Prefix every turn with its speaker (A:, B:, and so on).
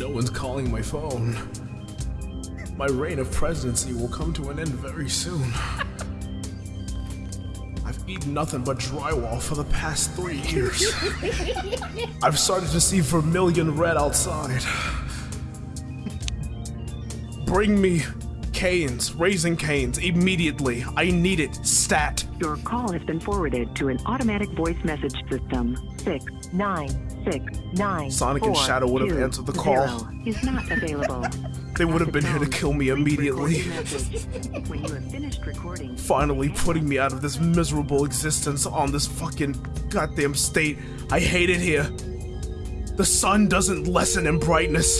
A: No one's calling my phone. My reign of presidency will come to an end very soon. I've eaten nothing but drywall for the past three years. I've started to see vermilion red outside. Bring me canes, Raising Cane's, immediately. I need it, stat.
B: Your call has been forwarded to an automatic voice message system. Six nine six nine.
A: Sonic and Shadow would have
B: two,
A: answered the call.
B: zero Is not available.
A: They would have been here to kill me immediately.
B: when you have finished recording,
A: Finally putting me out of this miserable existence on this fucking goddamn state. I hate it here. The sun doesn't lessen in brightness.